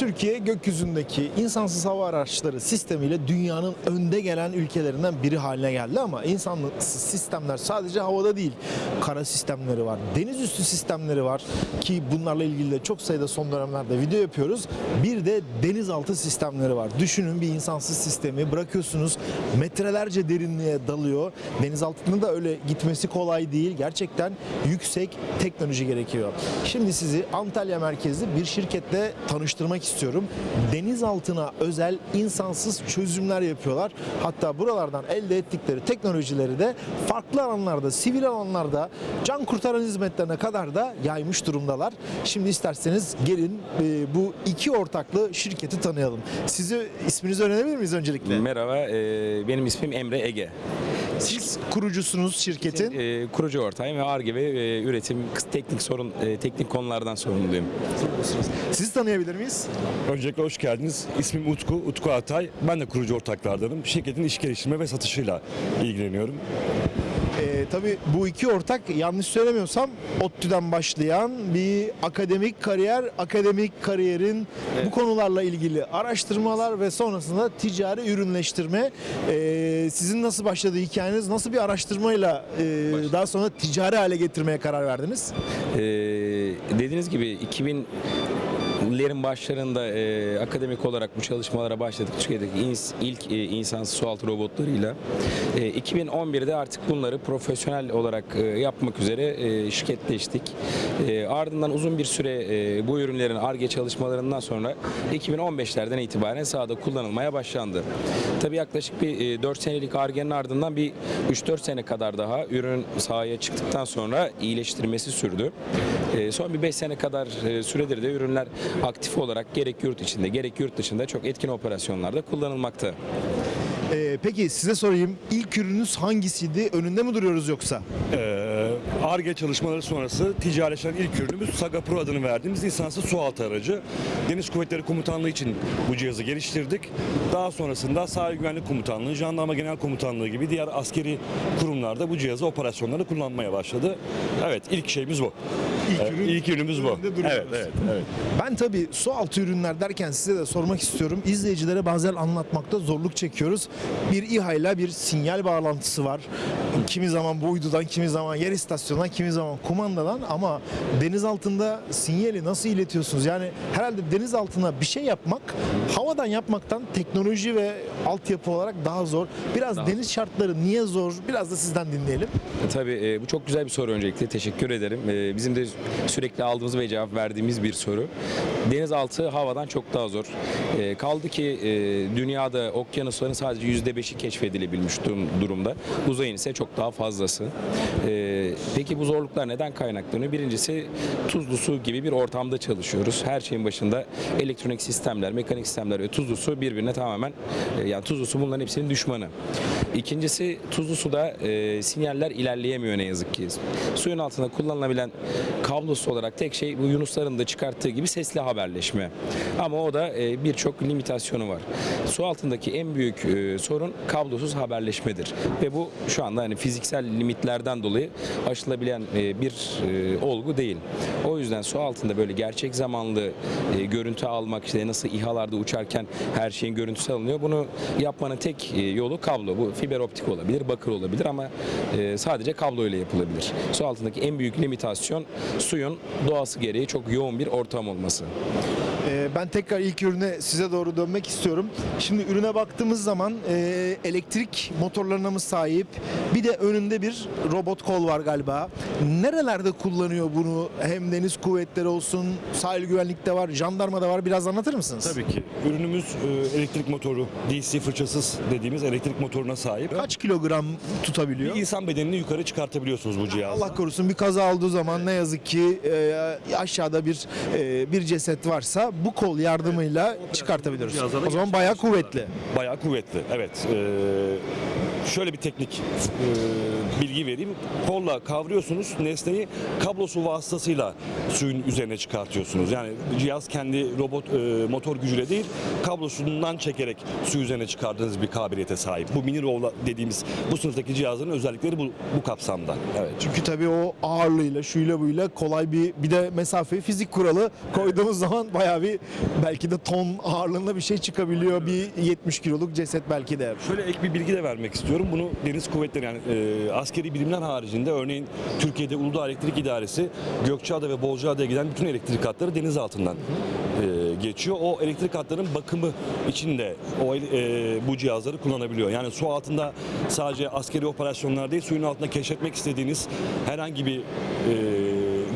Türkiye gökyüzündeki insansız hava araçları sistemiyle dünyanın önde gelen ülkelerinden biri haline geldi ama insansız sistemler sadece havada değil. Kara sistemleri var, deniz üstü sistemleri var ki bunlarla ilgili de çok sayıda son dönemlerde video yapıyoruz. Bir de denizaltı sistemleri var. Düşünün bir insansız sistemi bırakıyorsunuz metrelerce derinliğe dalıyor. Denizaltının da öyle gitmesi kolay değil. Gerçekten yüksek teknoloji gerekiyor. Şimdi sizi Antalya merkezli bir şirketle tanıştırmak istiyorum. Denizaltına özel insansız çözümler yapıyorlar. Hatta buralardan elde ettikleri teknolojileri de farklı alanlarda, sivil alanlarda can kurtaran hizmetlerine kadar da yaymış durumdalar. Şimdi isterseniz gelin e, bu iki ortaklı şirketi tanıyalım. Sizi isminizi öğrenebilir miyiz öncelikle? Merhaba, e, benim ismim Emre Ege. Siz kurucusunuz şirketin. E, kurucu ortağıyım ve ARGE ve e, üretim, teknik sorun, e, teknik konulardan sorumluyum. Sizi tanıyabilir miyiz? Öncelikle hoş geldiniz. İsmim Utku, Utku Atay. Ben de kurucu ortaklardanım. Şirketin iş geliştirme ve satışıyla ilgileniyorum. Tabii bu iki ortak yanlış söylemiyorsam ODTÜ'den başlayan bir akademik kariyer, akademik kariyerin bu konularla ilgili araştırmalar ve sonrasında ticari ürünleştirme. Ee, sizin nasıl başladı hikayeniz? Nasıl bir araştırmayla e, daha sonra ticari hale getirmeye karar verdiniz? E, dediğiniz gibi 2000 lerin başlarında e, akademik olarak bu çalışmalara başladık. Türkiye'deki ins- ilk e, insansız sualtı robotlarıyla. E, 2011'de artık bunları profesyonel olarak e, yapmak üzere e, şirketleştik. E, ardından uzun bir süre e, bu ürünlerin ARGE çalışmalarından sonra 2015'lerden itibaren sahada kullanılmaya başlandı. Tabii yaklaşık bir e, 4 senelik ARGE'nin ardından bir 3-4 sene kadar daha ürün sahaya çıktıktan sonra iyileştirmesi sürdü. E, son bir 5 sene kadar e, süredir de ürünler aktif olarak gerek yurt içinde gerek yurt dışında çok etkin operasyonlarda kullanılmakta. Ee, peki size sorayım. İlk ürününüz hangisiydi? Önünde mi duruyoruz yoksa? Ee, ARGE çalışmaları sonrası ticarileşen ilk ürünümüz Saga Pro adını verdiğimiz insansız sualtı aracı. Deniz Kuvvetleri Komutanlığı için bu cihazı geliştirdik. Daha sonrasında Sahil Güvenlik Komutanlığı, Jandarma Genel Komutanlığı gibi diğer askeri kurumlarda bu cihazı operasyonlarda kullanmaya başladı. Evet ilk şeyimiz bu. İlk Evet, ürün ilk ürünümüz bu. Evet, evet, evet. Ben tabii su altı ürünler derken size de sormak istiyorum. İzleyicilere bazen anlatmakta zorluk çekiyoruz. Bir İHA ile bir sinyal bağlantısı var. Kimi zaman bu uydudan, kimi zaman yer istasyonundan, kimi zaman kumandadan ama deniz altında sinyali nasıl iletiyorsunuz? Yani herhalde deniz altına bir şey yapmak havadan yapmaktan teknoloji ve altyapı olarak daha zor. Biraz deniz şartları niye zor? Biraz da sizden dinleyelim. E, Tabii e, bu çok güzel bir soru öncelikle. Teşekkür ederim. E, bizim de sürekli aldığımız ve cevap verdiğimiz bir soru. Denizaltı havadan çok daha zor. E, kaldı ki e, dünyada okyanusların sadece %5'i keşfedilebilmiş durum- durumda. Uzayın ise çok daha fazlası. E, peki bu zorluklar neden kaynaklanıyor? Birincisi tuzlu su gibi bir ortamda çalışıyoruz. Her şeyin başında elektronik sistemler, mekanik sistemler ve tuzlu su birbirine tamamen e, yani tuzlu su bunların hepsinin düşmanı. İkincisi tuzlu suda e, sinyaller ilerleyemiyor ne yazık ki. Suyun altında kullanılabilen kablosuz olarak tek şey bu Yunusların da çıkarttığı gibi sesli haberleşme. Ama o da e, birçok limitasyonu var. Su altındaki en büyük e, sorun kablosuz haberleşmedir. Ve bu şu anda hani fiziksel limitlerden dolayı aşılabilen e, bir e, olgu değil. O yüzden su altında böyle gerçek zamanlı e, görüntü almak işte nasıl İHA'larda uçarken her şeyin görüntüsü alınıyor. Bunu yapmanın tek e, yolu kablo. Bu fiber optik olabilir, bakır olabilir ama e, sadece kablo ile yapılabilir. Su altındaki en büyük limitasyon suyun doğası gereği çok yoğun bir ortam olması. Ee, Ben tekrar ilk ürüne size doğru dönmek istiyorum. Şimdi ürüne baktığımız zaman e, elektrik motorlarına mı sahip? Bir de önünde bir robot kol var galiba. Nerelerde kullanıyor bunu? Hem deniz kuvvetleri olsun, sahil güvenlikte var, jandarmada var. Biraz anlatır mısınız? Tabii ki. Ürünümüz e, elektrik motoru, DC fırçasız dediğimiz elektrik motoruna sahip. Kaç kilogram tutabiliyor? Bir insan bedenini yukarı çıkartabiliyorsunuz bu cihazla. Allah korusun bir kaza olduğu zaman ne yazık ki e, aşağıda bir e, bir ceset varsa bu kol yardımıyla çıkartabiliyoruz. O zaman bayağı kuvvetli. Bayağı kuvvetli. Evet. Ee, şöyle bir teknik e, bilgi vereyim. Kolla kavruyorsunuz nesneyi kablosu vasıtasıyla suyun üzerine çıkartıyorsunuz. Yani cihaz kendi robot e, motor gücüyle değil kablosundan çekerek su üzerine çıkardığınız bir kabiliyete sahip. Bu mini rolla dediğimiz bu sınıftaki cihazların özellikleri bu, bu kapsamda. Evet. Çünkü tabii o ağırlığıyla, şuyla buyla kolay bir bir de mesafe fizik kuralı koyduğumuz zaman bayağı bir belki de ton ağırlığında bir şey çıkabiliyor. Bir 70 kiloluk ceset belki de. Şöyle ek bir bilgi de vermek istiyorum. Bunu deniz kuvvetleri yani e, askeri bilimler haricinde örneğin Türkiye'de Uludağ Elektrik İdaresi Gökçeada ve Bozcaada'ya giden bütün elektrik hatları deniz altından e, geçiyor. O elektrik hatlarının bakımı için de o e, bu cihazları kullanabiliyor. Yani su altında sadece askeri operasyonlar değil, suyun altında keşfetmek istediğiniz herhangi bir e,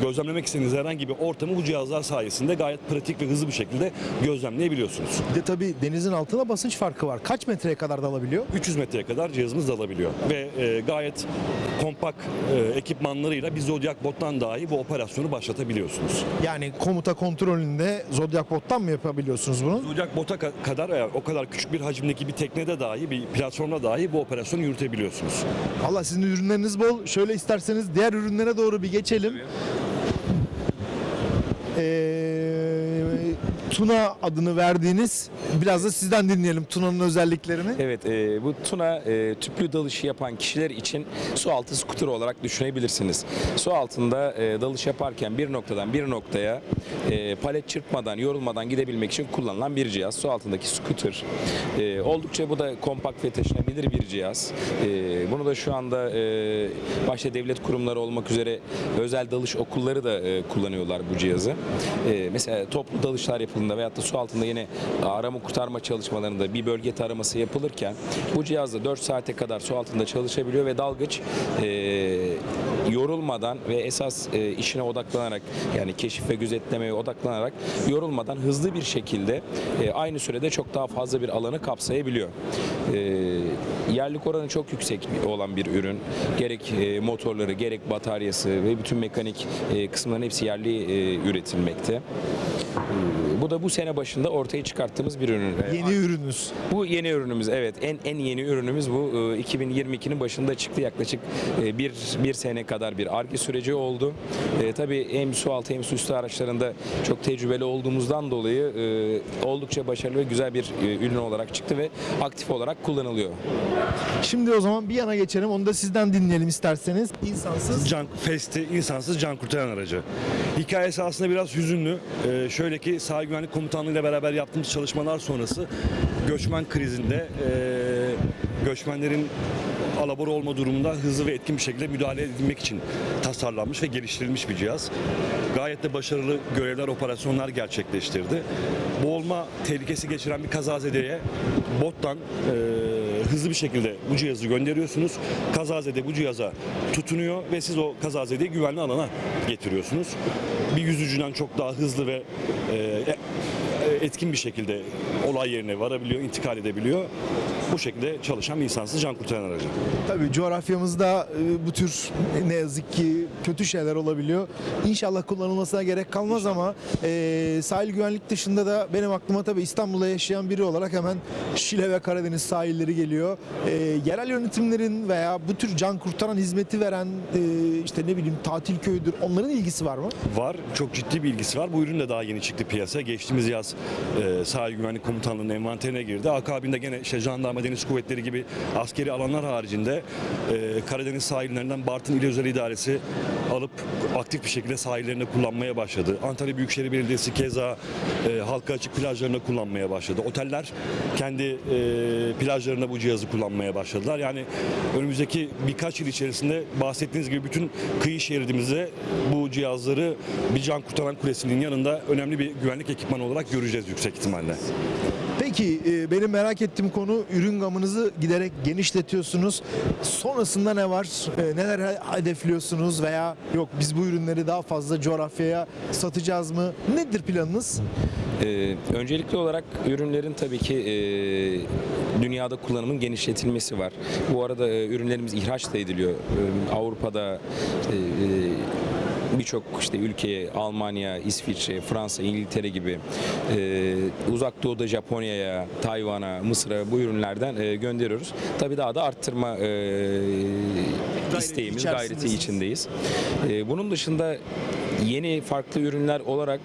gözlemlemek istediğiniz herhangi bir ortamı bu cihazlar sayesinde gayet pratik ve hızlı bir şekilde gözlemleyebiliyorsunuz. Bir de tabii denizin altında basınç farkı var. Kaç metreye kadar dalabiliyor? 300 metreye kadar cihazımız dalabiliyor. Ve e, gayet kompakt e, ekipmanlarıyla bir Zodiac bottan dahi bu operasyonu başlatabiliyorsunuz. Yani komuta kontrolünde Zodiac bottan mı yapabiliyorsunuz bunu? Zodiac bota ka- kadar eğer o kadar küçük bir hacimdeki bir teknede dahi bir platformda dahi bu operasyonu yürütebiliyorsunuz. Allah sizin ürünleriniz bol. Şöyle isterseniz diğer ürünlere doğru bir geçelim. Ee, Tuna adını verdiğiniz biraz da sizden dinleyelim Tuna'nın özelliklerini. Evet, e, bu tuna e, tüplü dalışı yapan kişiler için su altı skuter olarak düşünebilirsiniz. Su altında e, dalış yaparken bir noktadan bir noktaya e, palet çırpmadan, yorulmadan gidebilmek için kullanılan bir cihaz. Su altındaki skuter. E, oldukça bu da kompakt ve taşınabilir bir cihaz. E, bunu da şu anda e, başta devlet kurumları olmak üzere özel dalış okulları da e, kullanıyorlar bu cihazı. E, mesela toplu dalışlar yapıldığında veyahut da su altında yine arama kurtarma çalışmalarında bir bölge taraması yapılırken bu cihazla 4 saate kadar su altında çalışabiliyor ve dalgıç e, yorulmadan ve esas e, işine odaklanarak yani keşif ve gözetlemeye odaklanarak yorulmadan hızlı bir şekilde e, aynı sürede çok daha fazla bir alanı kapsayabiliyor. E, yerlik oranı çok yüksek olan bir ürün. Gerek e, motorları, gerek bataryası ve bütün mekanik e, kısımların hepsi yerli e, üretilmekte. E, Bu da bu sene başında ortaya çıkarttığımız bir ürün. E, Yeni ürünüz. bu yeni ürünümüz evet en en yeni ürünümüz bu Ee, 2022'nin başında çıktı yaklaşık e, bir bir sene kadar bir arge süreci oldu. E, tabii hem su altı hem su üstü araçlarında çok tecrübeli olduğumuzdan dolayı e, oldukça başarılı ve güzel bir e, ürün olarak çıktı ve aktif olarak kullanılıyor. Şimdi o zaman bir yana geçelim. Onu da sizden dinleyelim isterseniz. İnsansız Can Festi insansız can kurtaran aracı. Hikayesi aslında biraz hüzünlü. Ee, şöyle ki sahil güvenlik komutanlığı ile beraber yaptığımız çalışmalar sonrası göçmen krizinde e, göçmenlerin alabora olma durumunda hızlı ve etkin bir şekilde müdahale edilmek için tasarlanmış ve geliştirilmiş bir cihaz. Gayet de başarılı görevler, operasyonlar gerçekleştirdi. Boğulma tehlikesi geçiren bir kazazedeye bottan e, hızlı bir şekilde bu cihazı gönderiyorsunuz. Kazazede bu cihaza tutunuyor ve siz o kazazedeyi güvenli alana getiriyorsunuz. Bir yüzücüden çok daha hızlı ve e, e, etkin bir şekilde olay yerine varabiliyor, intikal edebiliyor. Bu şekilde çalışan bir insansız can kurtaran aracı. Tabii coğrafyamızda e, bu tür ne yazık ki kötü şeyler olabiliyor. İnşallah kullanılmasına gerek kalmaz ama e, sahil güvenlik dışında da benim aklıma tabii İstanbul'da yaşayan biri olarak hemen Şile ve Karadeniz sahilleri geliyor. E, yerel yönetimlerin veya bu tür can kurtaran hizmeti veren e, işte ne bileyim tatil köyüdür onların ilgisi var mı? Var. Çok ciddi bir ilgisi var. Bu ürün de daha yeni çıktı piyasaya. Geçtiğimiz yaz e, Sahil Güvenlik Komutanlığı'nın envanterine girdi. Akabinde gene işte jandarma deniz kuvvetleri gibi askeri alanlar haricinde e, Karadeniz sahillerinden Bartın İl Özel İdaresi alıp aktif bir şekilde sahillerinde kullanmaya başladı. Antalya Büyükşehir Belediyesi keza e, halka açık plajlarında kullanmaya başladı. Oteller kendi e, plajlarında bu cihazı kullanmaya başladılar. Yani önümüzdeki birkaç yıl içerisinde bahsettiğiniz gibi bütün kıyı şeridimizde bu cihazları bir can kurtaran kulesinin yanında önemli bir güvenlik ekipmanı olarak göreceğiz yüksek ihtimalle. Peki e, benim merak ettiğim konu ürün gamınızı giderek genişletiyorsunuz. Sonrasında ne var? E, neler hedefliyorsunuz veya yok biz bu ürünleri daha fazla coğrafyaya satacağız mı? Nedir planınız? Ee, öncelikli olarak ürünlerin tabii ki e, dünyada kullanımın genişletilmesi var. Bu arada e, ürünlerimiz ihraç da ediliyor. E, Avrupa'da, e, e, birçok işte ülkeye Almanya, İsviçre, Fransa, İngiltere gibi e, uzak doğuda Japonya'ya, Tayvan'a, Mısır'a bu ürünlerden e, gönderiyoruz. Tabii daha da arttırma e, isteğimiz, gayreti içindeyiz. E, bunun dışında yeni farklı ürünler olarak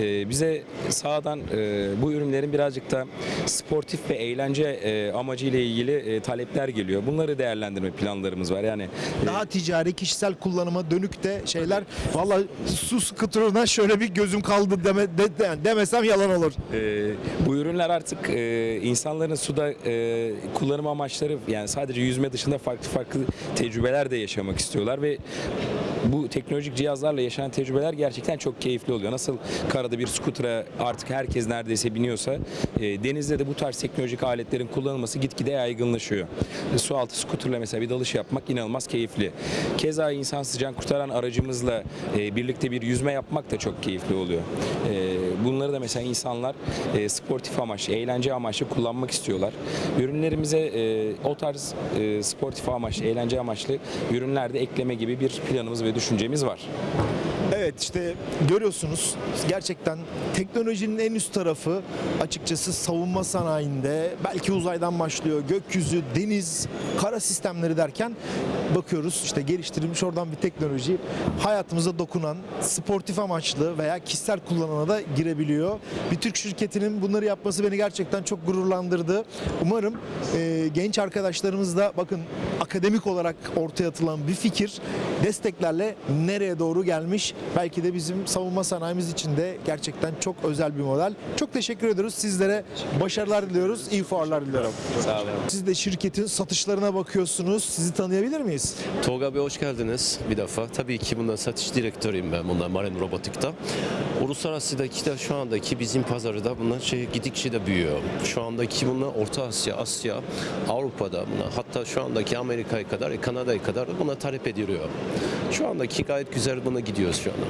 e, bize sağdan e, bu ürünlerin birazcık da sportif ve eğlence e, amacıyla ilgili e, talepler geliyor. Bunları değerlendirme planlarımız var. Yani e, Daha ticari, kişisel kullanıma dönük de şeyler. Valla su skuterına şöyle bir gözüm kaldı deme, de- de- demesem yalan olur. Ee, bu ürünler artık e, insanların suda e, kullanım amaçları yani sadece yüzme dışında farklı farklı tecrübeler de yaşamak istiyorlar ve bu teknolojik cihazlarla yaşanan tecrübeler gerçekten çok keyifli oluyor. Nasıl karada bir skutura artık herkes neredeyse biniyorsa e, denizde de bu tarz teknolojik aletlerin kullanılması gitgide yaygınlaşıyor. E, su altı skuterla mesela bir dalış yapmak inanılmaz keyifli. Keza insansız can kurtaran aracımızla e, birlikte bir yüzme yapmak da çok keyifli oluyor. E, bunları da mesela insanlar e, sportif amaçlı, eğlence amaçlı kullanmak istiyorlar. Ürünlerimize e, o tarz e, sportif amaçlı, eğlence amaçlı ürünler de ekleme gibi bir planımız ve düşüncemiz var. Evet işte görüyorsunuz gerçekten teknolojinin en üst tarafı açıkçası savunma sanayinde belki uzaydan başlıyor gökyüzü, deniz, kara sistemleri derken bakıyoruz işte geliştirilmiş oradan bir teknoloji hayatımıza dokunan sportif amaçlı veya kişisel kullanana da girebiliyor. Bir Türk şirketinin bunları yapması beni gerçekten çok gururlandırdı. Umarım e, genç arkadaşlarımız da bakın akademik olarak ortaya atılan bir fikir desteklerle nereye doğru gelmiş. Belki de bizim savunma sanayimiz için de gerçekten çok özel bir model. Çok teşekkür ediyoruz. Sizlere başarılar diliyoruz. İyi fuarlar diliyorum. Sağ olun. Siz de şirketin satışlarına bakıyorsunuz. Sizi tanıyabilir miyiz? Tolga Bey hoş geldiniz bir defa. Tabii ki bundan satış direktörüyüm ben bundan Marine Robotik'ta. Uluslararasıdaki de şu andaki bizim pazarı da bunlar şey gidikçe de büyüyor. Şu andaki bunlar Orta Asya, Asya, Avrupa'da bunlar hatta şu andaki Amerika'ya kadar, Kanada'ya kadar buna talep ediliyor. Şu andaki gayet güzel buna gidiyoruz şu anda.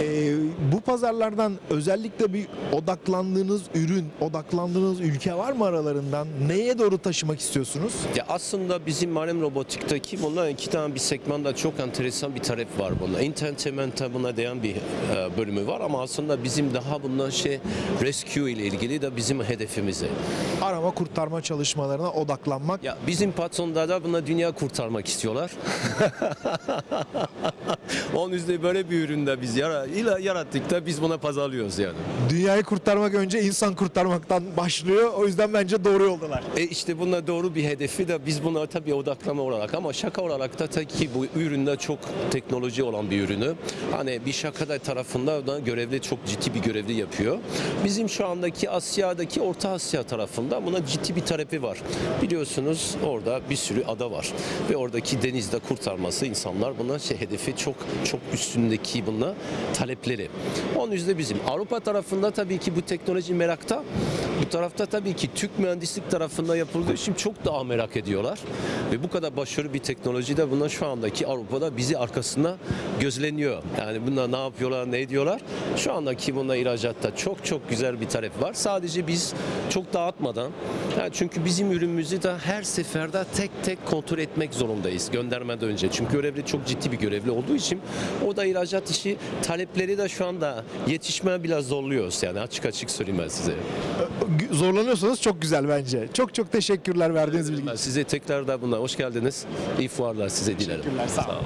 Ee, bu pazarlardan özellikle bir odaklandığınız ürün, odaklandığınız ülke var mı aralarından? Neye doğru taşımak istiyorsunuz? Ya aslında bizim Marine Robotik'teki bunlar iki tane bir segmanda çok enteresan bir talep var buna. Entertainment'a buna değen bir e, bölümü var ama aslında bizim daha bundan şey rescue ile ilgili de bizim hedefimiz. Arama kurtarma çalışmalarına odaklanmak. Ya bizim patronlar da buna dünya kurtarmak istiyorlar. Onun yüzden böyle bir üründe biz yara, ila- yarattık da biz buna pazarlıyoruz yani. Dünyayı kurtarmak önce insan kurtarmaktan başlıyor. O yüzden bence doğru yoldalar. E işte buna doğru bir hedefi de biz buna tabii odaklama olarak ama şaka olarak da tabii ki bu üründe çok teknoloji olan bir ürünü. Hani bir şakada tarafında da görevli çok ciddi bir görevli yapıyor. Bizim şu andaki Asya'daki Orta Asya tarafında buna ciddi bir talebi var. Biliyorsunuz orada bir sürü ada var ve oradaki denizde kurtarması insanlar buna şey hedefi çok çok üstündeki buna talepleri. Onun yüzden bizim Avrupa tarafında tabii ki bu teknoloji merakta. Bu tarafta tabii ki Türk mühendislik tarafında yapıldığı için çok daha merak ediyorlar. Ve bu kadar başarılı bir teknoloji de bunlar şu andaki Avrupa'da bizi arkasında gözleniyor. Yani bunlar ne yapıyorlar, ne ediyorlar. Şu andaki bunda ihracatta çok çok güzel bir talep var. Sadece biz çok dağıtmadan, yani çünkü bizim ürünümüzü de her seferde tek tek kontrol etmek zorundayız göndermeden önce. Çünkü görevli çok ciddi bir görevli olduğu için o da ihracat işi talepleri de şu anda yetişmeye biraz zorluyoruz. Yani açık açık söyleyeyim ben size. Zorlanıyorsanız çok güzel bence. Çok çok teşekkürler verdiğiniz bilgi için. size tekrar da buna hoş geldiniz. İyi fuarlar size dilerim. Teşekkürler, sağ olun.